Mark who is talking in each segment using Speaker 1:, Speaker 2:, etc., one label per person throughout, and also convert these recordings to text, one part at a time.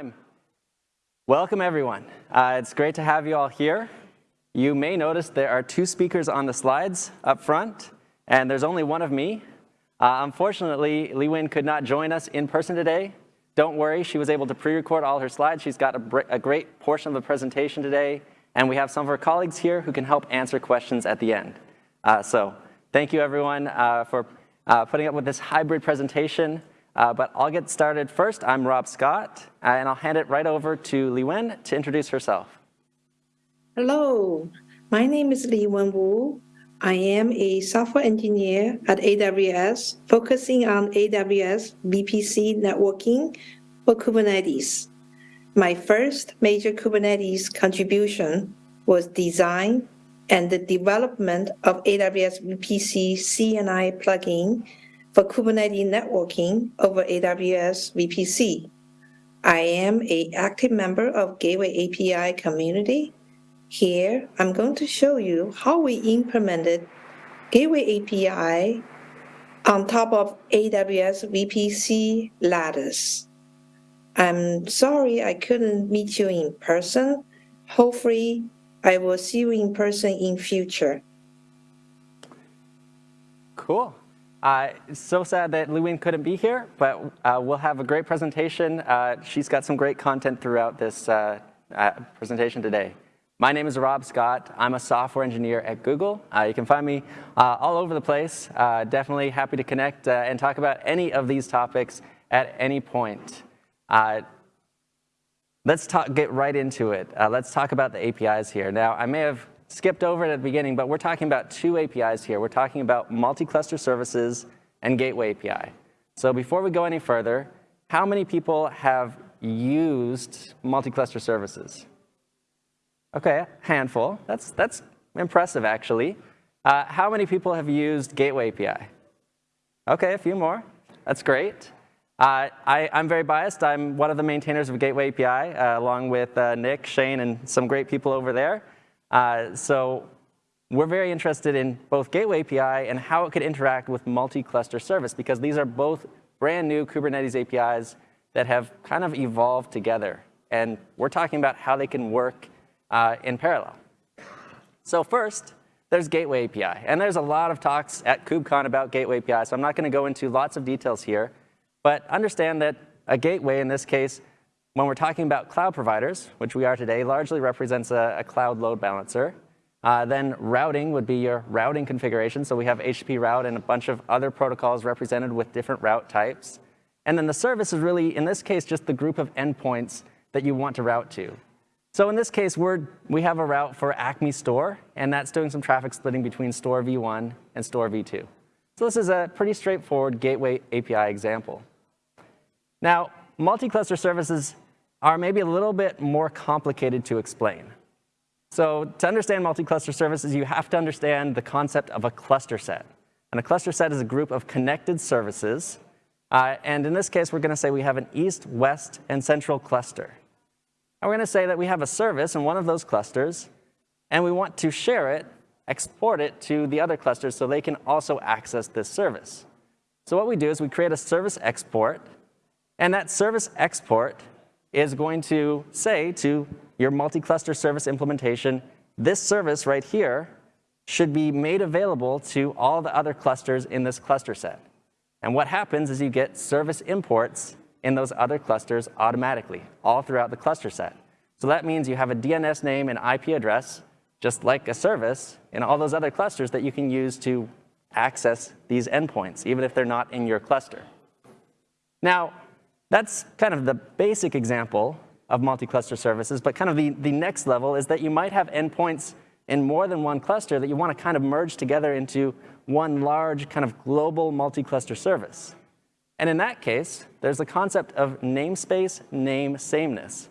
Speaker 1: time. Welcome, everyone. Uh, it's great to have you all here. You may notice there are two speakers on the slides up front, and there's only one of me. Uh, unfortunately, Li Wen could not join us in person today. Don't worry, she was able to pre-record all her slides. She's got a, a great portion of the presentation today, and we have some of our colleagues here who can help answer questions at the end. Uh, so thank you, everyone, uh, for uh, putting up with this hybrid presentation. Uh, but I'll get started first. I'm Rob Scott, uh, and I'll hand it right over to Li Wen to introduce herself.
Speaker 2: Hello, my name is Li Wen Wu. I am a software engineer at AWS, focusing on AWS VPC networking for Kubernetes. My first major Kubernetes contribution was design and the development of AWS VPC CNI plugin for Kubernetes networking over AWS VPC. I am an active member of Gateway API community. Here, I'm going to show you how we implemented Gateway API on top of AWS VPC Lattice. I'm sorry I couldn't meet you in person. Hopefully, I will see you in person in future.
Speaker 1: Cool. Uh, so sad that Li Wen couldn't be here, but uh, we'll have a great presentation. Uh, she's got some great content throughout this uh, uh, presentation today. My name is Rob Scott. I'm a software engineer at Google. Uh, you can find me all over the place. definitely happy to connect and talk about any of these topics at any point. let's talk, get right into it. let's talk about the APIs here. Now, I may have skipped over it at the beginning, but we're talking about two APIs here. We're talking about multi-cluster services and gateway API. So before we go any further, how many people have used multi-cluster services? Okay, a handful. That's, that's impressive, actually. Uh, how many people have used Gateway API? Okay, a few more. That's great. Uh, I, am very biased. I'm one of the maintainers of Gateway API, uh, along with uh, Nick, Shane, and some great people over there. Uh, so we're very interested in both Gateway API and how it could interact with multi-cluster service because these are both brand new Kubernetes APIs that have kind of evolved together. And we're talking about how they can work uh, in parallel. So first, there's Gateway API. And there's a lot of talks at KubeCon about Gateway API, so I'm not going to go into lots of details here. But understand that a gateway, in this case, when we're talking about cloud providers, which we are today, largely represents a, a cloud load balancer. Uh, then routing would be your routing configuration. So we have HTTP route and a bunch of other protocols represented with different route types. And then the service is really, in this case, just the group of endpoints that you want to route to. So in this case, we're, we have a route for Acme Store, and that's doing some traffic splitting between Store v1 and Store v2. So this is a pretty straightforward gateway API example. Now, multi-cluster services are maybe a little bit more complicated to explain. So to understand multi-cluster services, you have to understand the concept of a cluster set. And a cluster set is a group of connected services. Uh, and in this case, we're going to say we have an east, west, and central cluster. And we're going to say that we have a service in one of those clusters, and we want to share it, export it to the other clusters so they can also access this service. So what we do is we create a service export, and that service export is going to say to your multi-cluster service implementation, this service right here should be made available to all the other clusters in this cluster set. And what happens is you get service imports in those other clusters automatically, all throughout the cluster set. So that means you have a DNS name and IP address, just like a service, in all those other clusters that you can use to access these endpoints, even if they're not in your cluster. Now, that's kind of the basic example of multi-cluster services, but kind of the, the next level is that you might have endpoints in more than one cluster that you want to kind of merge together into one large kind of global multi-cluster service. And in that case, there's the concept of namespace name sameness.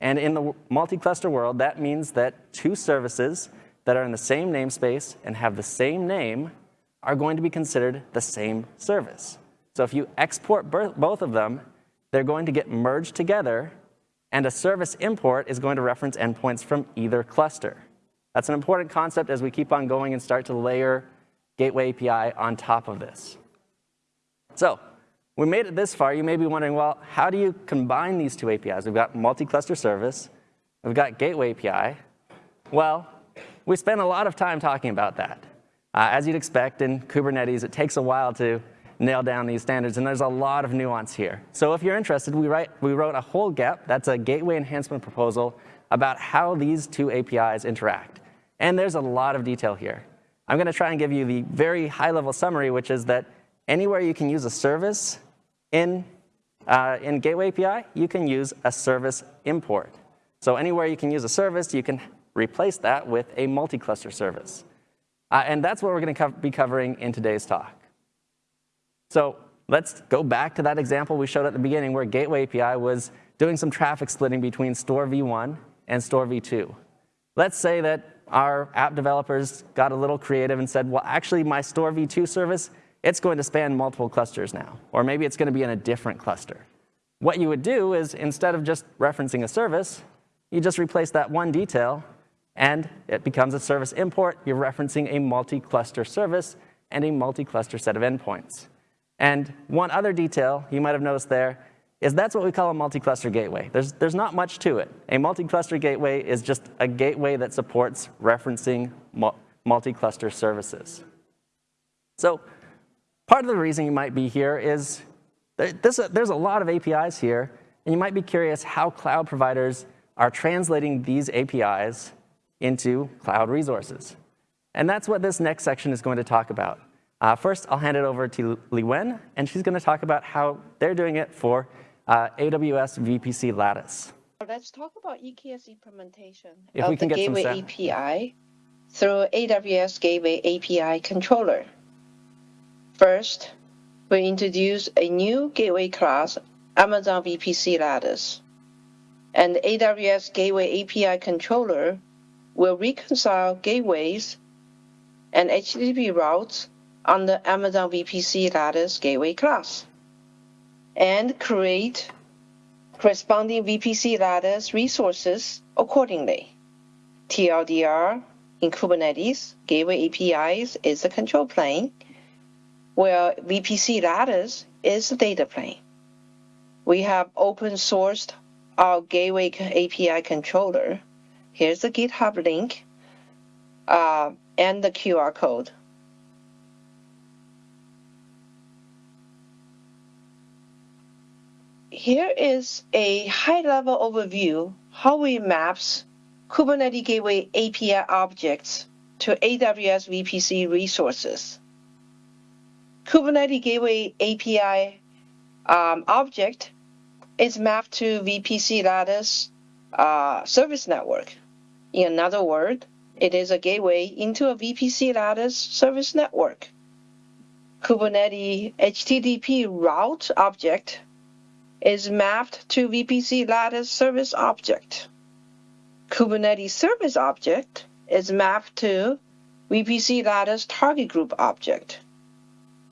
Speaker 1: And in the multi-cluster world, that means that two services that are in the same namespace and have the same name are going to be considered the same service. So if you export both of them, they're going to get merged together, and a service import is going to reference endpoints from either cluster. That's an important concept as we keep on going and start to layer Gateway API on top of this. So we made it this far, you may be wondering, well, how do you combine these two APIs? We've got multi-cluster service, we've got gateway API. Well, we spent a lot of time talking about that. Uh, as you'd expect in Kubernetes, it takes a while to nail down these standards, and there's a lot of nuance here. So if you're interested, we, write, we wrote a whole GEP, that's a gateway enhancement proposal, about how these two APIs interact. And there's a lot of detail here. I'm gonna try and give you the very high-level summary, which is that anywhere you can use a service in, uh, in Gateway API, you can use a service import. So anywhere you can use a service, you can replace that with a multi-cluster service. Uh, and that's what we're going to co be covering in today's talk. So let's go back to that example we showed at the beginning where Gateway API was doing some traffic splitting between Store v1 and Store v2. Let's say that our app developers got a little creative and said, well, actually, my Store v2 service, it's going to span multiple clusters now. Or maybe it's going to be in a different cluster. What you would do is instead of just referencing a service, you just replace that one detail and it becomes a service import. You're referencing a multi-cluster service and a multi-cluster set of endpoints. And one other detail you might have noticed there is that's what we call a multi-cluster gateway. There's, there's not much to it. A multi-cluster gateway is just a gateway that supports referencing multi-cluster services. So part of the reason you might be here is this, there's a lot of APIs here, and you might be curious how cloud providers are translating these APIs into cloud resources. And that's what this next section is going to talk about. Uh, first, I'll hand it over to Li Wen, and she's going to talk about how they're doing it for uh, AWS VPC Lattice.
Speaker 3: Let's talk about EKS implementation
Speaker 1: if
Speaker 3: of
Speaker 1: the
Speaker 3: Gateway API through AWS Gateway API controller. First, we introduce a new gateway class, Amazon VPC Lattice. And AWS Gateway API controller will reconcile gateways and HTTP routes on the Amazon VPC Lattice Gateway class and create corresponding VPC Lattice resources accordingly. TLDR in Kubernetes, Gateway APIs is the control plane, where VPC Lattice is the data plane. We have open sourced our Gateway API controller Here's the GitHub link uh, and the QR code. Here is a high-level overview how we maps Kubernetes Gateway API objects to AWS VPC resources. Kubernetes Gateway API um, object is mapped to VPC Lattice uh, service network. In another word, it is a gateway into a VPC Lattice service network. Kubernetes HTTP route object is mapped to VPC Lattice service object. Kubernetes service object is mapped to VPC Lattice target group object.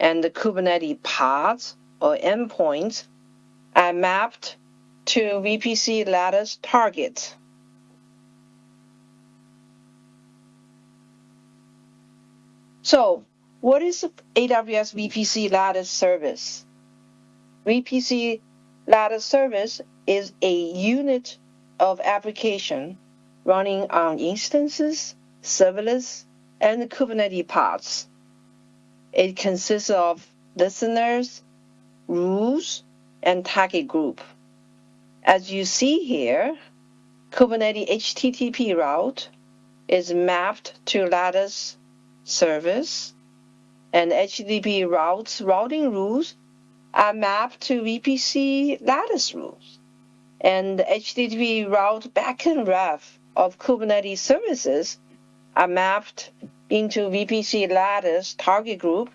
Speaker 3: And the Kubernetes pods or endpoints are mapped to VPC Lattice targets. So what is AWS VPC Lattice service? VPC Lattice service is a unit of application running on instances, serverless, and Kubernetes pods. It consists of listeners, rules, and target group. As you see here, Kubernetes HTTP route is mapped to Lattice service, and HTTP routes routing rules are mapped to VPC Lattice rules. And HTTP route backend ref of Kubernetes services are mapped into VPC Lattice target group,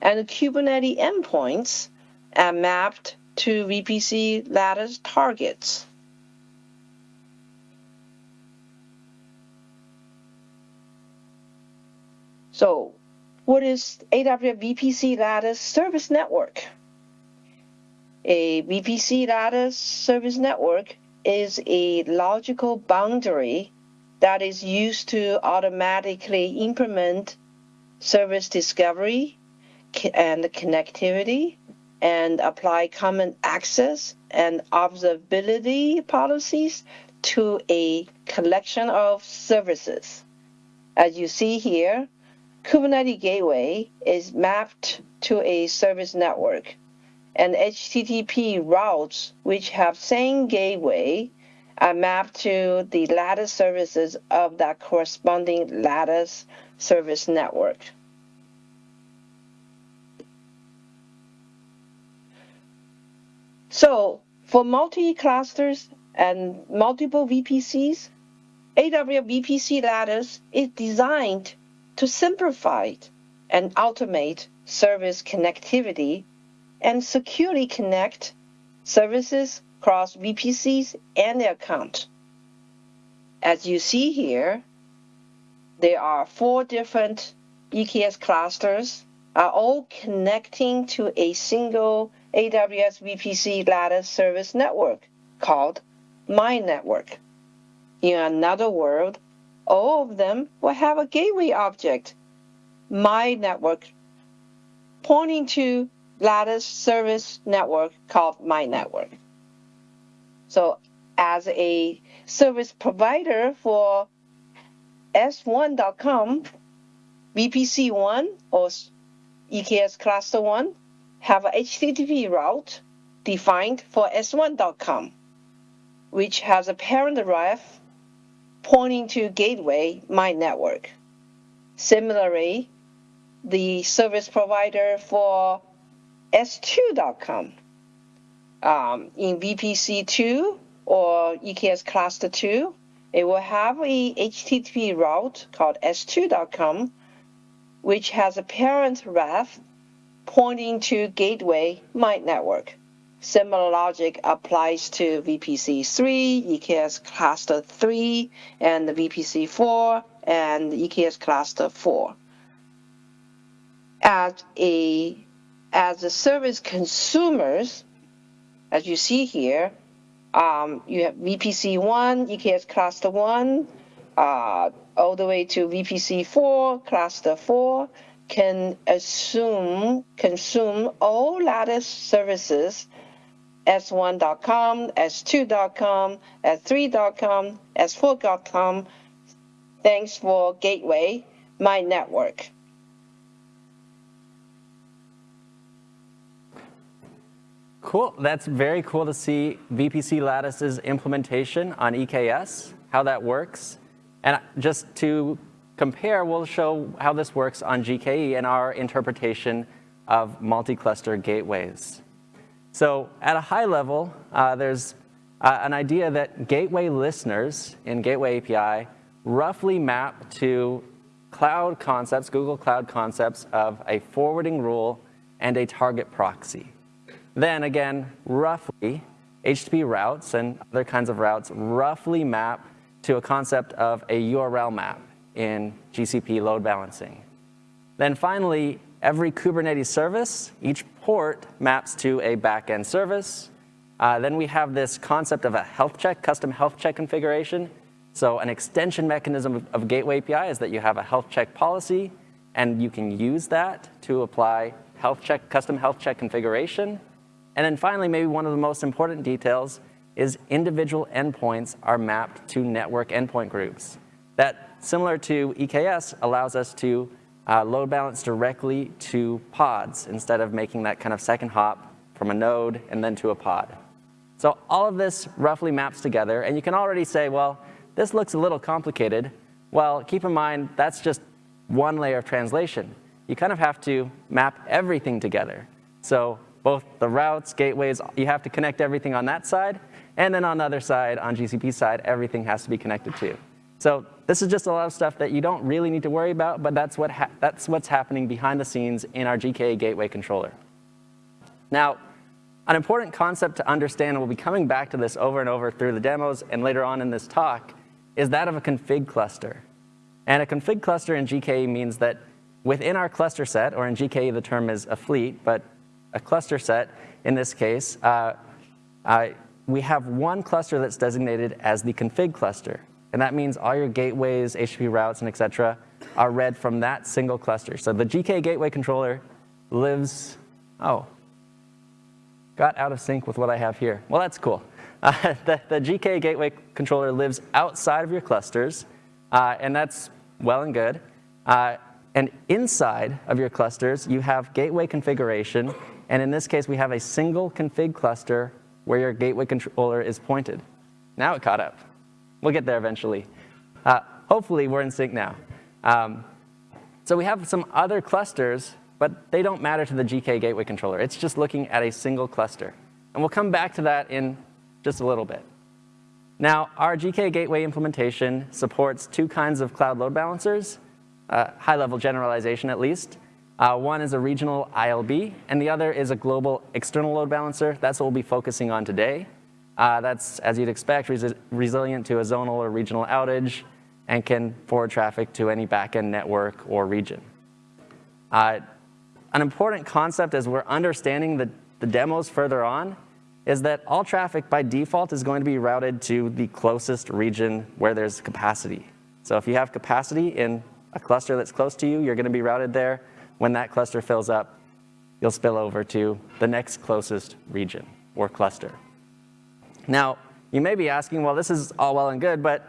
Speaker 3: and Kubernetes endpoints are mapped to VPC Lattice targets. So what is AWS VPC Lattice Service Network? A VPC Lattice Service Network is a logical boundary that is used to automatically implement service discovery and connectivity and apply common access and observability policies to a collection of services. As you see here, Kubernetes Gateway is mapped to a service network, and HTTP routes which have same gateway are mapped to the Lattice services of that corresponding Lattice service network. So for multi-clusters and multiple VPCs, AWS VPC Lattice is designed to simplify and automate service connectivity and securely connect services across VPCs and their account. As you see here, there are four different EKS clusters are all connecting to a single AWS VPC Lattice service network called My Network. In another word, all of them will have a gateway object, My Network, pointing to Lattice service network called My Network. So as a service provider for S1.com, VPC1 or EKS cluster 1 have a HTTP route defined for S1.com, which has a parent ref pointing to gateway my network. Similarly, the service provider for S2.com um, in VPC2 or EKS cluster 2, it will have a HTTP route called S2.com, which has a parent ref pointing to gateway my network. Similar logic applies to VPC3, EKS cluster 3, and the VPC4 and EKS cluster 4. As a as the service consumers, as you see here, um, you have VPC1, EKS cluster 1, uh, all the way to VPC4, cluster 4, can assume, consume all Lattice services S1.com, S2.com, S3.com, S4.com. Thanks for Gateway, my network.
Speaker 1: Cool. That's very cool to see VPC Lattice's implementation on EKS, how that works. And just to compare, we'll show how this works on GKE and our interpretation of multi-cluster gateways. So at a high level, uh, there's uh, an idea that gateway listeners in Gateway API roughly map to cloud concepts, Google Cloud concepts of a forwarding rule and a target proxy. Then again, roughly, HTTP routes and other kinds of routes roughly map to a concept of a URL map in GCP load balancing. Then finally, every Kubernetes service, each port maps to a backend service. Uh, then we have this concept of a health check, custom health check configuration. So an extension mechanism of, of Gateway API is that you have a health check policy, and you can use that to apply health check, custom health check configuration. And then finally, maybe one of the most important details is individual endpoints are mapped to network endpoint groups. That, similar to EKS, allows us to uh, load balance directly to pods instead of making that kind of second hop from a node and then to a pod. So all of this roughly maps together, and you can already say, well, this looks a little complicated. Well, keep in mind, that's just one layer of translation. You kind of have to map everything together. So both the routes, gateways, you have to connect everything on that side, and then on the other side, on GCP side, everything has to be connected too. So this is just a lot of stuff that you don't really need to worry about, but that's, what that's what's happening behind the scenes in our GKE gateway controller. Now, an important concept to understand, and we'll be coming back to this over and over through the demos and later on in this talk, is that of a config cluster. And a config cluster in GKE means that within our cluster set, or in GKE the term is a fleet, but a cluster set in this case, uh, uh, we have one cluster that's designated as the config cluster. And that means all your gateways, HTTP routes, and et cetera are read from that single cluster. So the GKE gateway controller lives, oh, got out of sync with what I have here. Well, that's cool. Uh, the, the, GKE gateway controller lives outside of your clusters, uh, and that's well and good. Uh, and inside of your clusters, you have gateway configuration, and in this case, we have a single config cluster where your gateway controller is pointed. Now it caught up. We'll get there eventually. Uh, hopefully, we're in sync now. Um, so we have some other clusters, but they don't matter to the GKE gateway controller. It's just looking at a single cluster. And we'll come back to that in just a little bit. Now, our GKE Gateway implementation supports two kinds of cloud load balancers, uh, high-level generalization at least. Uh, one is a regional ILB, and the other is a global external load balancer. That's what we'll be focusing on today. Uh, that's, as you'd expect, res resilient to a zonal or regional outage and can forward traffic to any backend network or region. Uh, an important concept as we're understanding the, the demos further on is that all traffic by default is going to be routed to the closest region where there's capacity. So if you have capacity in a cluster that's close to you, you're going to be routed there. When that cluster fills up, you'll spill over to the next closest region or cluster. Now, you may be asking, well, this is all well and good, but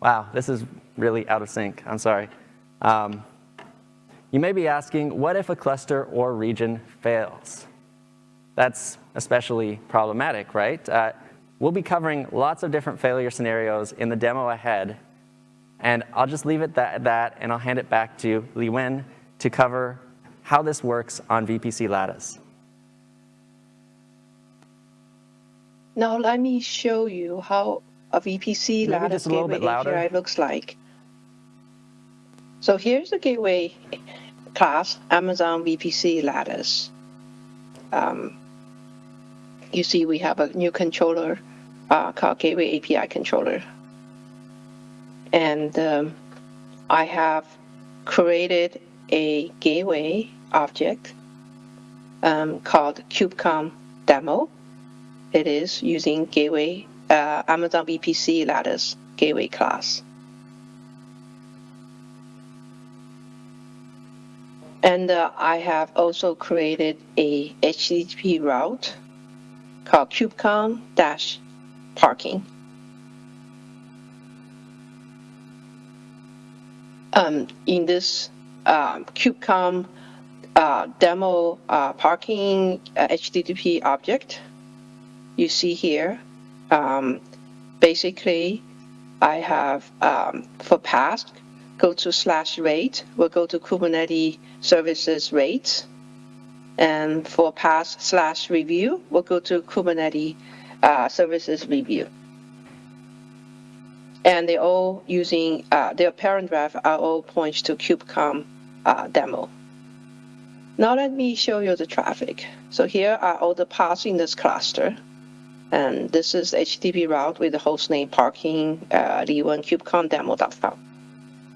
Speaker 1: wow, this is really out of sync. I'm sorry. Um, you may be asking, what if a cluster or region fails? That's especially problematic, right? Uh, we'll be covering lots of different failure scenarios in the demo ahead, and I'll just leave it at that, and I'll hand it back to Li Wen to cover how this works on VPC Lattice.
Speaker 3: Now let me show you how a VPC
Speaker 1: Maybe
Speaker 3: Lattice
Speaker 1: just a little
Speaker 3: gateway. API looks like. So here's the gateway class, Amazon VPC Lattice. Um, you see we have a new controller uh, called Gateway API Controller. And um, I have created a gateway object um, called KubeCon demo. It is using gateway uh, Amazon VPC Lattice gateway class. And uh, I have also created a HTTP route called KubeCon dash parking. Um, in this KubeCon uh, demo uh, parking uh, HTTP object, you see here, um, basically, I have um, for past, go to slash rate, we'll go to Kubernetes services rates. And for pass slash review, we'll go to Kubernetes uh, services review. And they're all using, uh, their parent are all points to KubeCon uh, demo. Now let me show you the traffic. So here are all the paths in this cluster. And this is HTTP route with the host name parking uh.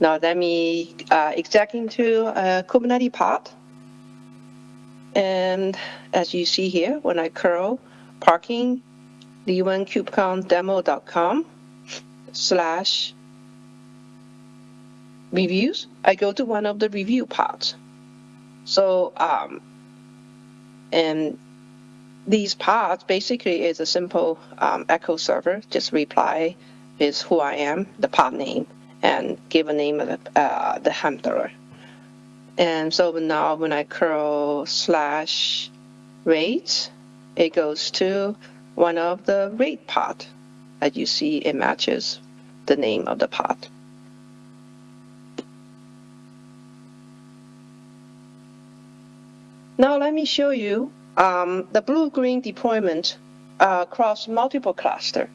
Speaker 3: Now let me uh, exec into a Kubernetes pod. And as you see here, when I curl parking d1kubecondemo.com slash reviews, I go to one of the review pods. So, um, and these pods basically is a simple um, echo server, just reply is who I am, the pod name, and give a name of the, uh, the handler. And so now when I curl slash rate, it goes to one of the rate pod. As you see, it matches the name of the pod. Now let me show you um, the blue-green deployment uh, across multiple cluster.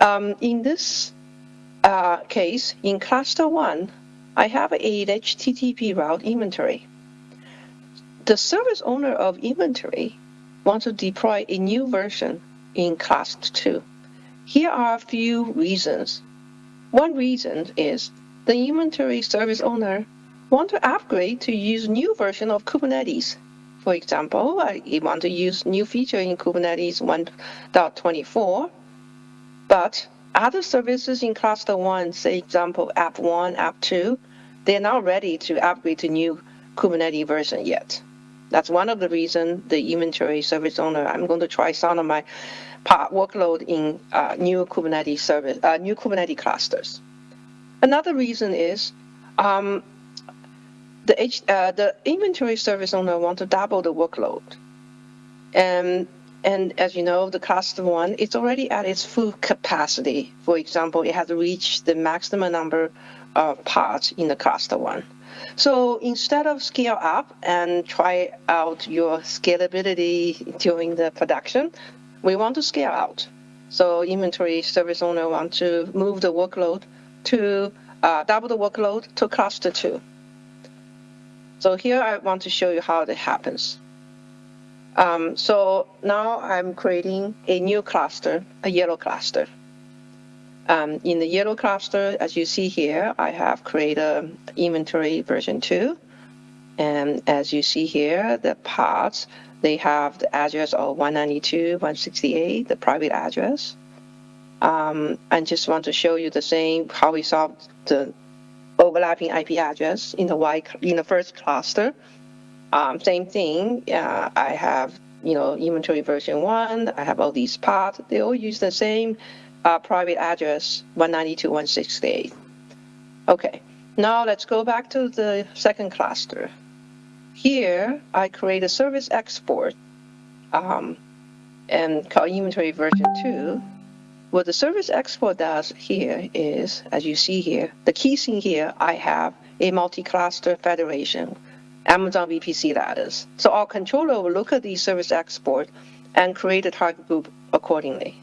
Speaker 3: Um, in this uh, case, in cluster one, I have a HTTP route inventory. The service owner of inventory wants to deploy a new version in cluster 2. Here are a few reasons. One reason is the inventory service owner want to upgrade to use new version of Kubernetes. For example, I want to use new feature in Kubernetes 1.24, but other services in cluster one, say example app one, app two, they're not ready to upgrade to new Kubernetes version yet. That's one of the reasons the inventory service owner, I'm going to try some of my workload in uh, new Kubernetes service, uh, new Kubernetes clusters. Another reason is um, the, H, uh, the inventory service owner want to double the workload. And, and as you know, the cluster one, it's already at its full capacity. For example, it has reached the maximum number of parts in the cluster one. So instead of scale up and try out your scalability during the production, we want to scale out. So inventory service owner want to move the workload to uh, double the workload to cluster two. So here I want to show you how that happens. Um, so now I'm creating a new cluster, a yellow cluster. Um, in the yellow cluster, as you see here, I have created inventory version 2. And as you see here, the parts, they have the address of 192, 168, the private address. Um, I just want to show you the same, how we solved the overlapping IP address in the y in the first cluster. Um, same thing. Uh, I have you know inventory version one. I have all these parts. They all use the same uh, private address 192.168. Okay. Now let's go back to the second cluster. Here I create a service export um, and call inventory version two. What the service export does here is, as you see here, the key thing here, I have a multi-cluster federation, Amazon VPC Lattice. So our controller will look at the service export and create a target group accordingly.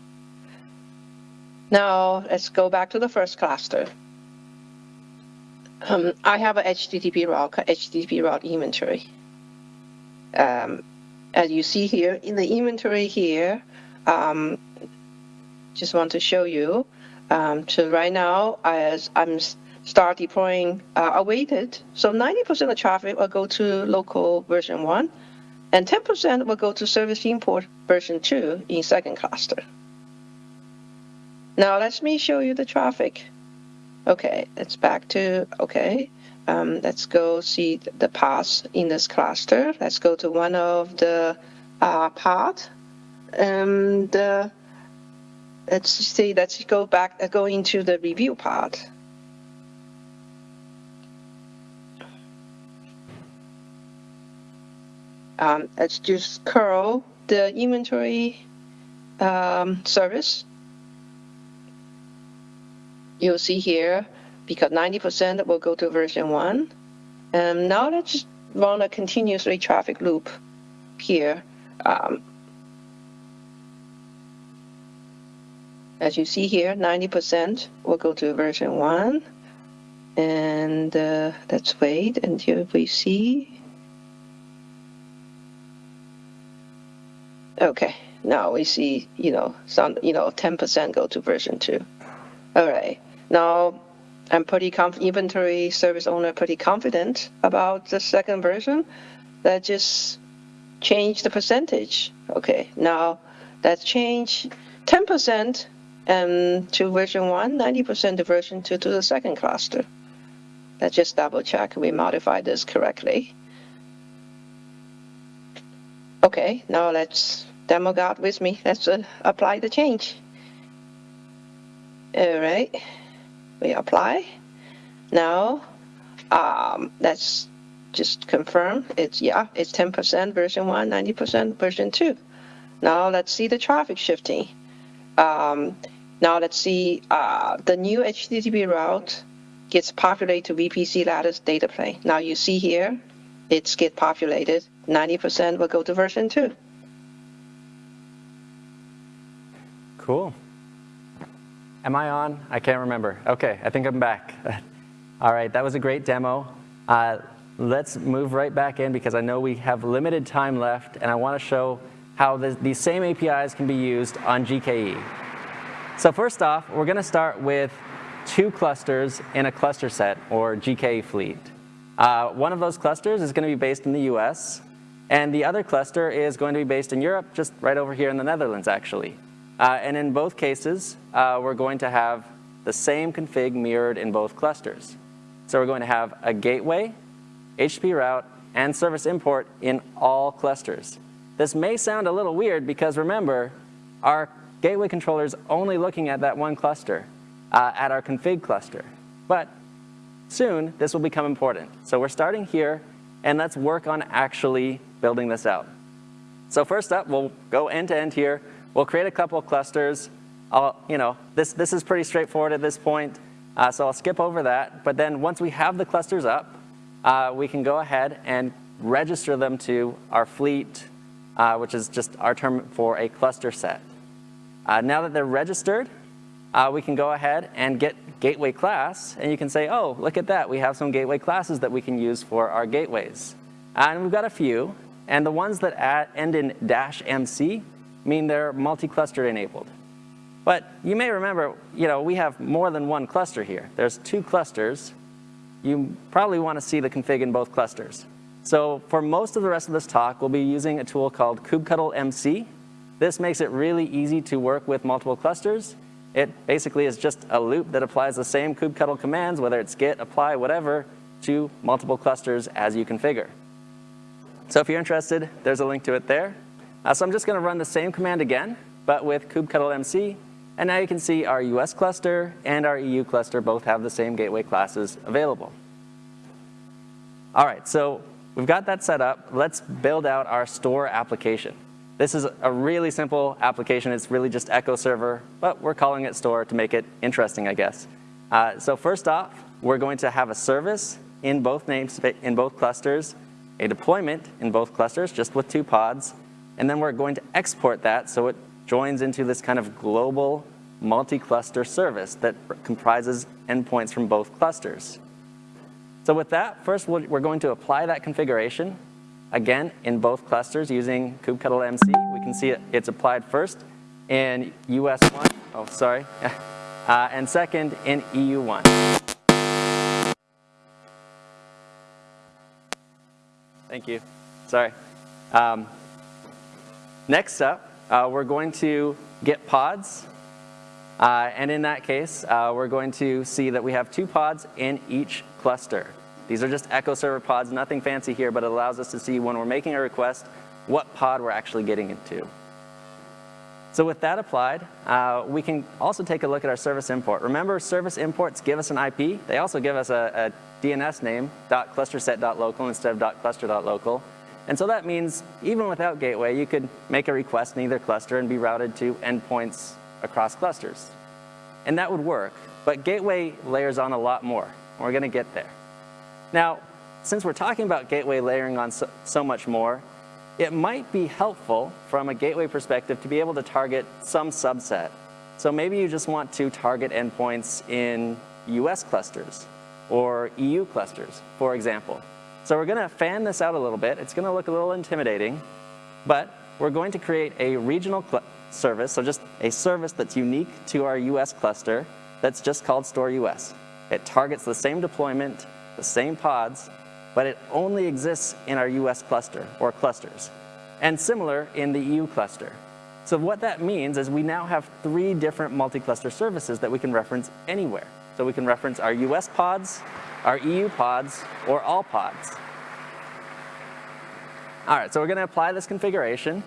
Speaker 3: Now let's go back to the first cluster. Um, I have a HTTP route, HTTP route inventory. Um, as you see here in the inventory here, um, just want to show you. Um, so right now, as I'm start deploying uh, awaited, so 90% of traffic will go to local version one, and 10% will go to service import version two in second cluster. Now let me show you the traffic. Okay, let's back to, okay, um, let's go see the paths in this cluster. Let's go to one of the uh, path. And uh, let's see, let's go back, uh, go into the review part. Um, let's just curl the inventory um, service. You'll see here, because 90% will go to version 1. And now let's run a continuously traffic loop here. Um, As you see here, 90% will go to version 1. And uh, let's wait until we see. Okay, now we see, you know, some, you know, 10% go to version 2. All right, now I'm pretty confident, inventory service owner pretty confident about the second version. That just change the percentage. Okay, now let's change 10% and to version 1, 90% to version 2 to the second cluster. Let's just double check we modified this correctly. Okay, now let's demo God with me. Let's uh, apply the change. All right, we apply. Now, um, let's just confirm it's, yeah, it's 10% version 1, 90% version 2. Now let's see the traffic shifting. Um, now let's see, uh, the new HTTP route gets populated to VPC lattice data plane. Now you see here, it's get populated. 90% will go to version 2.
Speaker 1: Cool. Am I on? I can't remember. Okay, I think I'm back. All right, that was a great demo. Uh, let's move right back in because I know we have limited time left and I want to show how the, these same APIs can be used on GKE. So first off, we're going to start with two clusters in a cluster set, or GKE fleet. Uh, one of those clusters is going to be based in the US, and the other cluster is going to be based in Europe, just right over here in the Netherlands, actually. Uh, and in both cases, uh, we're going to have the same config mirrored in both clusters. So we're going to have a gateway, HTTP route, and service import in all clusters. This may sound a little weird because remember, our gateway controller is only looking at that one cluster, uh, at our config cluster. But soon, this will become important. So we're starting here, and let's work on actually building this out. So first up, we'll go end to end here. We'll create a couple of clusters. I'll, you know, this, this is pretty straightforward at this point, uh, so I'll skip over that. But then once we have the clusters up, uh, we can go ahead and register them to our fleet, uh, which is just our term for a cluster set. Uh, now that they're registered, uh, we can go ahead and get gateway class, and you can say, oh, look at that, we have some gateway classes that we can use for our gateways. And we've got a few, and the ones that add, end in dash MC mean they're multi-cluster enabled. But you may remember, you know, we have more than one cluster here. There's two clusters. You probably want to see the config in both clusters. So for most of the rest of this talk, we'll be using a tool called kubectl MC. This makes it really easy to work with multiple clusters. It basically is just a loop that applies the same kubectl commands, whether it's git, apply, whatever, to multiple clusters as you configure. So if you're interested, there's a link to it there. Uh, so I'm just going to run the same command again, but with kubectl MC. And now you can see our US cluster and our EU cluster both have the same gateway classes available. All right, so we've got that set up. Let's build out our store application. This is a really simple application. It's really just Echo Server, but we're calling it store to make it interesting, I guess. Uh, so first off, we're going to have a service in both names in both clusters, a deployment in both clusters, just with two pods, and then we're going to export that so it joins into this kind of global multi-cluster service that comprises endpoints from both clusters. So with that, first we're going to apply that configuration, again, in both clusters using kubectl MC. We can see it, it's applied first in US1, oh, sorry, uh, and second in EU1. Thank you, sorry. Um, next up, uh, we're going to get pods. Uh, and in that case, uh, we're going to see that we have two pods in each cluster. These are just Echo Server pods, nothing fancy here, but it allows us to see when we're making a request, what pod we're actually getting into. So with that applied, uh, we can also take a look at our service import. Remember, service imports give us an IP. They also give us a, a DNS name, .clusterset.local instead of .cluster.local. And so that means even without gateway, you could make a request in either cluster and be routed to endpoints across clusters. And that would work, but gateway layers on a lot more. We're going to get there. Now, since we're talking about gateway layering on so, so much more, it might be helpful from a gateway perspective to be able to target some subset. So maybe you just want to target endpoints in US clusters or EU clusters, for example. So we're going to fan this out a little bit. It's going to look a little intimidating, but we're going to create a regional service, so just a service that's unique to our US cluster that's just called Store US. It targets the same deployment, the same pods, but it only exists in our US cluster or clusters, and similar in the EU cluster. So what that means is we now have three different multi-cluster services that we can reference anywhere. So we can reference our US pods, our EU pods, or all pods. All right, so we're going to apply this configuration.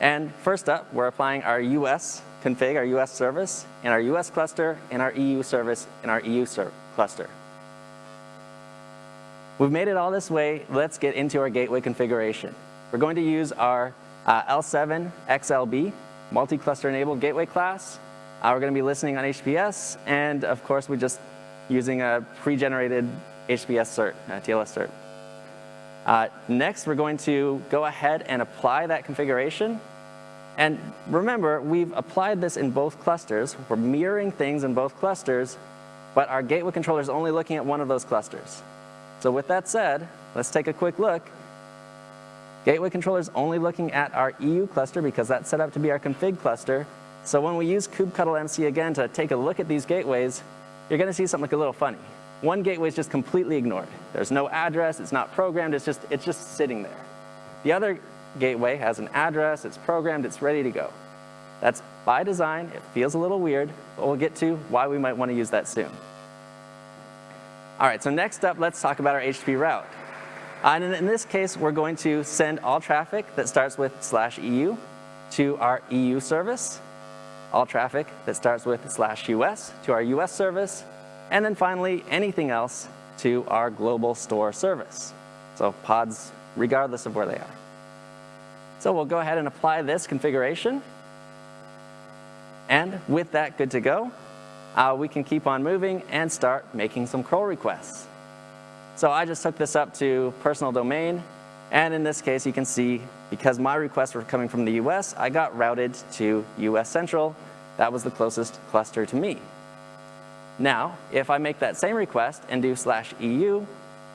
Speaker 1: And first up, we're applying our US config, our US service, in our US cluster, and our EU service in our EU cluster. We've made it all this way. Let's get into our gateway configuration. We're going to use our uh, L7 XLB multi-cluster enabled gateway class. Uh, we're going to be listening on HTTPS, and of course, we're just using a pre-generated HTTPS cert, uh, TLS cert. Uh, next, we're going to go ahead and apply that configuration. And remember, we've applied this in both clusters. We're mirroring things in both clusters, but our gateway controller is only looking at one of those clusters. So with that said, let's take a quick look. Gateway controller is only looking at our EU cluster because that's set up to be our config cluster. So when we use kubectl MC again to take a look at these gateways, you're going to see something a little funny. One gateway is just completely ignored. There's no address, it's not programmed, it's just, it's just sitting there. The other gateway has an address, it's programmed, it's ready to go. That's by design, it feels a little weird, but we'll get to why we might want to use that soon. All right, so next up, let's talk about our HTTP route. And in, this case, we're going to send all traffic that starts with slash EU to our EU service, all traffic that starts with slash US to our US service, and then finally, anything else to our global store service. So pods, regardless of where they are. So we'll go ahead and apply this configuration. And with that good to go, uh, we can keep on moving and start making some curl requests. So I just took this up to personal domain. And in this case, you can see, because my requests were coming from the US, I got routed to US Central. That was the closest cluster to me. Now, if I make that same request and do slash EU,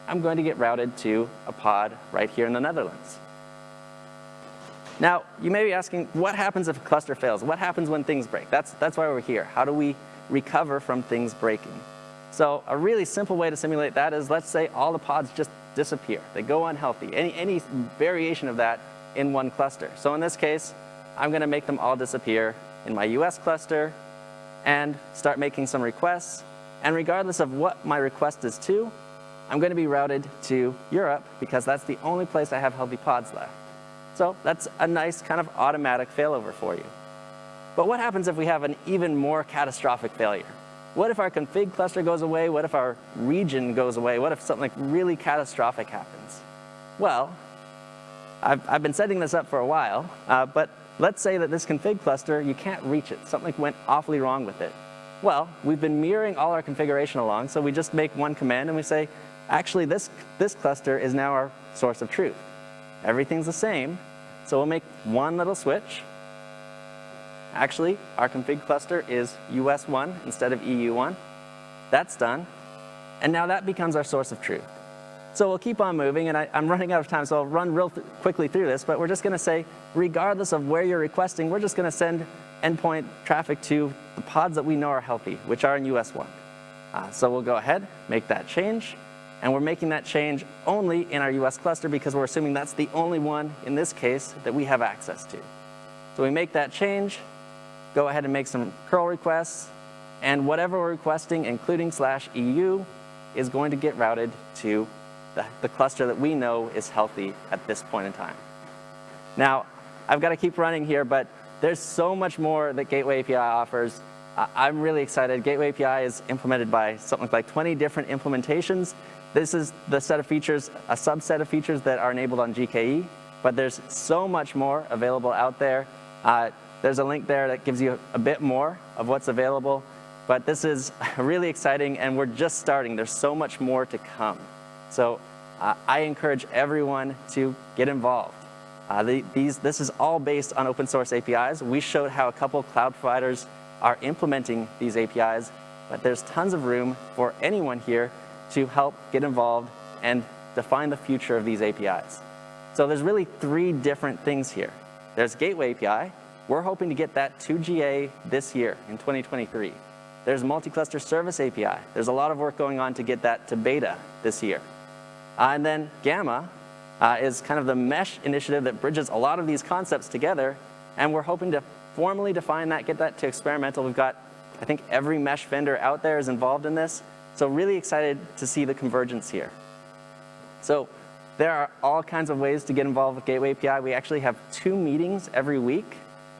Speaker 1: I'm going to get routed to a pod right here in the Netherlands. Now, you may be asking, what happens if a cluster fails? What happens when things break? That's, that's why we're here. How do we recover from things breaking? So a really simple way to simulate that is, let's say all the pods just disappear. They go unhealthy, any, any variation of that in one cluster. So in this case, I'm gonna make them all disappear in my US cluster and start making some requests. And regardless of what my request is to, I'm gonna be routed to Europe because that's the only place I have healthy pods left. So that's a nice kind of automatic failover for you. But what happens if we have an even more catastrophic failure? What if our config cluster goes away? What if our region goes away? What if something really catastrophic happens? Well, I've, I've been setting this up for a while, uh, but let's say that this config cluster, you can't reach it. Something went awfully wrong with it. Well, we've been mirroring all our configuration along, so we just make one command and we say, actually, this, this cluster is now our source of truth. Everything's the same, so we'll make one little switch. Actually, our config cluster is US1 instead of EU1. That's done. And now that becomes our source of truth. So we'll keep on moving, and I, am running out of time, so I'll run real th quickly through this, but we're just gonna say, regardless of where you're requesting, we're just gonna send endpoint traffic to the pods that we know are healthy, which are in US1. Uh, so we'll go ahead, make that change, and we're making that change only in our US cluster because we're assuming that's the only one, in this case, that we have access to. So we make that change, go ahead and make some curl requests, and whatever we're requesting, including slash EU, is going to get routed to the, the cluster that we know is healthy at this point in time. Now, I've got to keep running here, but there's so much more that Gateway API offers. I'm really excited. Gateway API is implemented by something like 20 different implementations. This is the set of features, a subset of features that are enabled on GKE, but there's so much more available out there. Uh, there's a link there that gives you a bit more of what's available, but this is really exciting and we're just starting. There's so much more to come. So uh, I encourage everyone to get involved. Uh, the, these, this is all based on open source APIs. We showed how a couple cloud providers are implementing these APIs, but there's tons of room for anyone here to help get involved and define the future of these APIs. So there's really three different things here. There's Gateway API. We're hoping to get that to GA this year in 2023. There's Multi-Cluster Service API. There's a lot of work going on to get that to beta this year. Uh, and then Gamma uh, is kind of the mesh initiative that bridges a lot of these concepts together. And we're hoping to formally define that, get that to experimental. We've got, I think every mesh vendor out there is involved in this. So really excited to see the convergence here. So there are all kinds of ways to get involved with Gateway API. We actually have two meetings every week.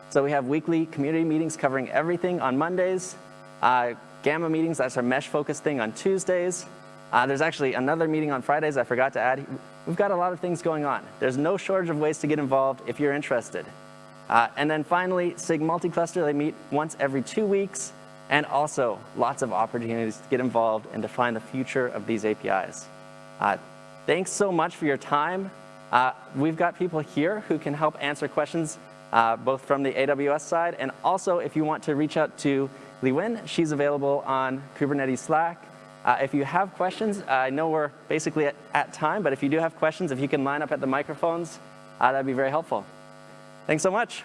Speaker 1: So we have weekly community meetings covering everything on Mondays. Uh, Gamma meetings, that's our mesh-focused thing on Tuesdays. Uh, there's actually another meeting on Fridays I forgot to add. We've got a lot of things going on. There's no shortage of ways to get involved if you're interested. Uh, and then finally, SIG Multicluster, they meet once every two weeks, and also lots of opportunities to get involved and define the future of these APIs. Uh, thanks so much for your time. Uh, we've got people here who can help answer questions, uh, both from the AWS side, and also if you want to reach out to Li Wen, she's available on Kubernetes Slack. Uh, if you have questions, I know we're basically at, at, time, but if you do have questions, if you can line up at the microphones, uh, that'd be very helpful. Thanks so much.